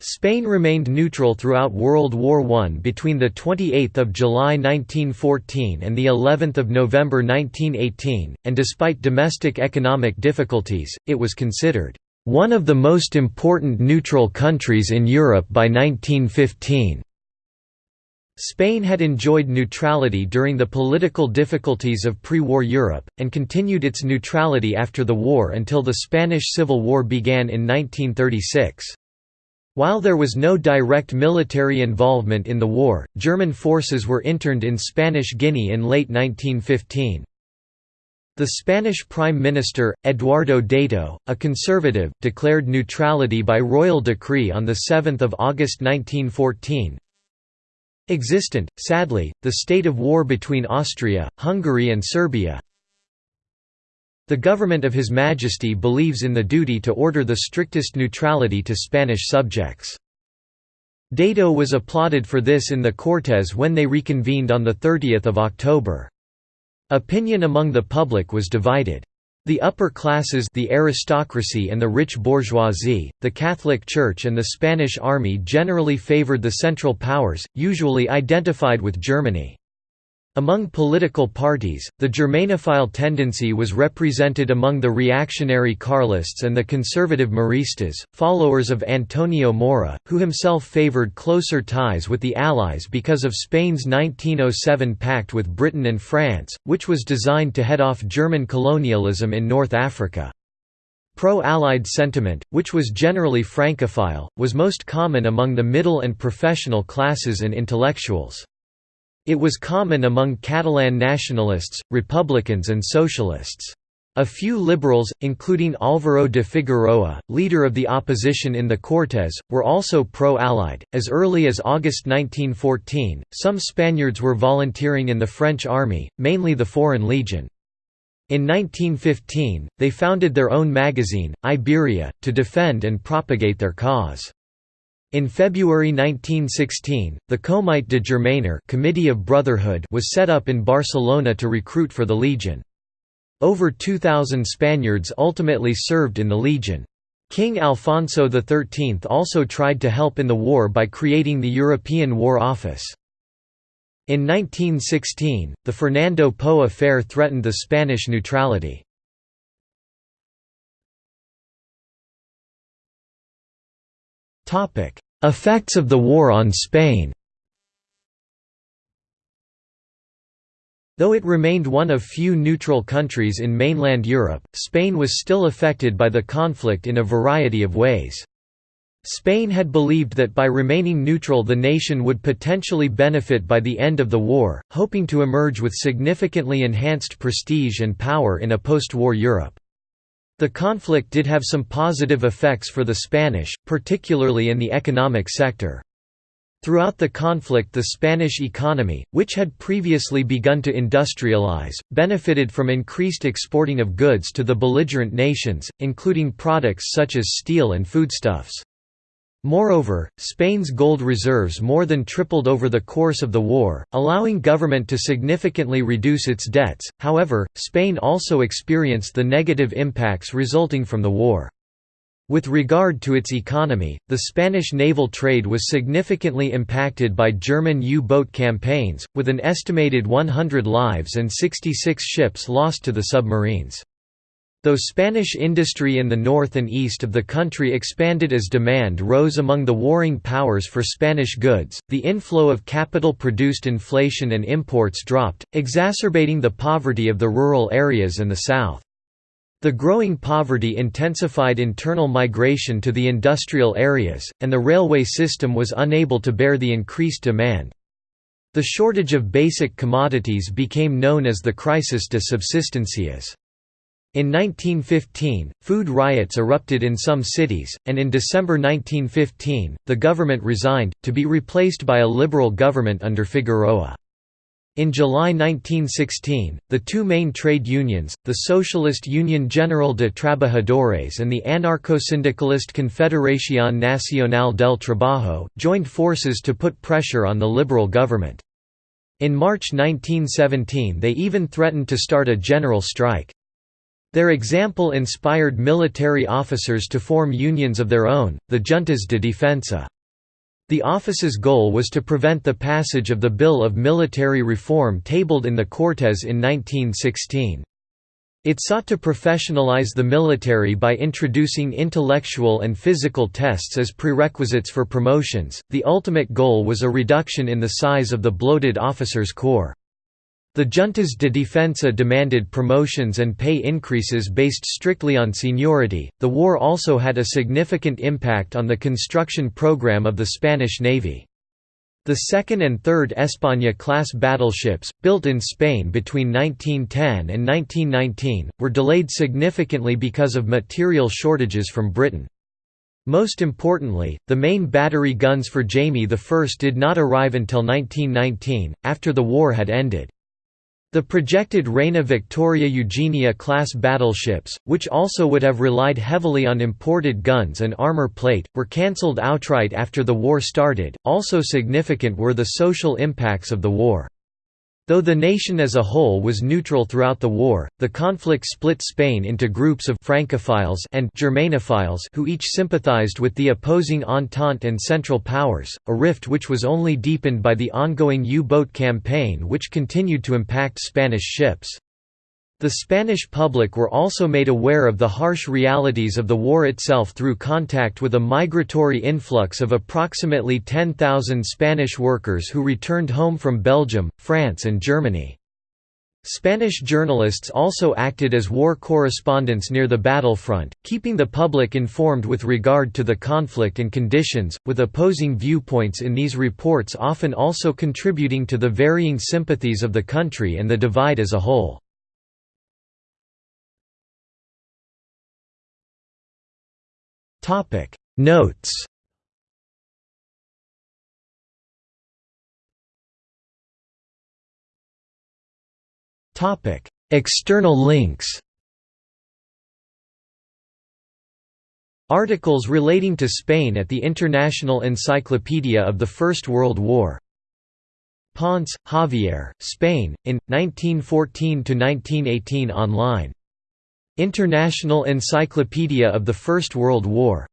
Spain remained neutral throughout World War I between 28 July 1914 and of November 1918, and despite domestic economic difficulties, it was considered, "...one of the most important neutral countries in Europe by 1915." Spain had enjoyed neutrality during the political difficulties of pre-war Europe, and continued its neutrality after the war until the Spanish Civil War began in 1936. While there was no direct military involvement in the war, German forces were interned in Spanish Guinea in late 1915. The Spanish Prime Minister, Eduardo Dato, a conservative, declared neutrality by royal decree on 7 August 1914. Existent, sadly, the state of war between Austria, Hungary and Serbia, the government of His Majesty believes in the duty to order the strictest neutrality to Spanish subjects. Dato was applauded for this in the Cortes when they reconvened on 30 October. Opinion among the public was divided. The upper classes the aristocracy and the rich bourgeoisie, the Catholic Church and the Spanish army generally favored the Central Powers, usually identified with Germany. Among political parties, the Germanophile tendency was represented among the reactionary Carlists and the conservative Mauristas, followers of Antonio Maura, who himself favored closer ties with the Allies because of Spain's 1907 pact with Britain and France, which was designed to head off German colonialism in North Africa. Pro-Allied sentiment, which was generally Francophile, was most common among the middle and professional classes and intellectuals. It was common among Catalan nationalists, republicans and socialists. A few liberals, including Álvaro de Figueroa, leader of the opposition in the Cortes, were also pro-Allied. As early as August 1914, some Spaniards were volunteering in the French army, mainly the Foreign Legion. In 1915, they founded their own magazine, Iberia, to defend and propagate their cause. In February 1916, the Comite de Germanor Committee of Brotherhood was set up in Barcelona to recruit for the Legion. Over 2,000 Spaniards ultimately served in the Legion. King Alfonso XIII also tried to help in the war by creating the European War Office. In 1916, the Fernando Po affair threatened the Spanish neutrality. Effects of the war on Spain Though it remained one of few neutral countries in mainland Europe, Spain was still affected by the conflict in a variety of ways. Spain had believed that by remaining neutral the nation would potentially benefit by the end of the war, hoping to emerge with significantly enhanced prestige and power in a post-war Europe. The conflict did have some positive effects for the Spanish, particularly in the economic sector. Throughout the conflict the Spanish economy, which had previously begun to industrialize, benefited from increased exporting of goods to the belligerent nations, including products such as steel and foodstuffs. Moreover, Spain's gold reserves more than tripled over the course of the war, allowing government to significantly reduce its debts. However, Spain also experienced the negative impacts resulting from the war. With regard to its economy, the Spanish naval trade was significantly impacted by German U-boat campaigns, with an estimated 100 lives and 66 ships lost to the submarines. Though Spanish industry in the north and east of the country expanded as demand rose among the warring powers for Spanish goods, the inflow of capital-produced inflation and imports dropped, exacerbating the poverty of the rural areas in the south. The growing poverty intensified internal migration to the industrial areas, and the railway system was unable to bear the increased demand. The shortage of basic commodities became known as the crisis de subsistencias. In 1915, food riots erupted in some cities, and in December 1915, the government resigned, to be replaced by a liberal government under Figueroa. In July 1916, the two main trade unions, the Socialist Union General de Trabajadores and the anarcho-syndicalist Confederación Nacional del Trabajo, joined forces to put pressure on the liberal government. In March 1917 they even threatened to start a general strike. Their example inspired military officers to form unions of their own, the Juntas de Defensa. The office's goal was to prevent the passage of the Bill of Military Reform tabled in the Cortes in 1916. It sought to professionalize the military by introducing intellectual and physical tests as prerequisites for promotions. The ultimate goal was a reduction in the size of the bloated officers' corps. The juntas de defensa demanded promotions and pay increases based strictly on seniority. The war also had a significant impact on the construction program of the Spanish Navy. The second and third España-class battleships, built in Spain between 1910 and 1919, were delayed significantly because of material shortages from Britain. Most importantly, the main battery guns for Jaime I did not arrive until 1919, after the war had ended. The projected Reina Victoria Eugenia class battleships, which also would have relied heavily on imported guns and armor plate, were cancelled outright after the war started. Also significant were the social impacts of the war. Though the nation as a whole was neutral throughout the war, the conflict split Spain into groups of Francophiles and Germanophiles who each sympathized with the opposing Entente and Central Powers, a rift which was only deepened by the ongoing U-boat campaign which continued to impact Spanish ships. The Spanish public were also made aware of the harsh realities of the war itself through contact with a migratory influx of approximately 10,000 Spanish workers who returned home from Belgium, France and Germany. Spanish journalists also acted as war correspondents near the battlefront, keeping the public informed with regard to the conflict and conditions, with opposing viewpoints in these reports often also contributing to the varying sympathies of the country and the divide as a whole. Topic. Notes. Topic. External links. Articles relating to Spain at the International Encyclopedia of the First World War. Ponce, Javier, Spain, in, 1914–1918 online International Encyclopedia of the First World War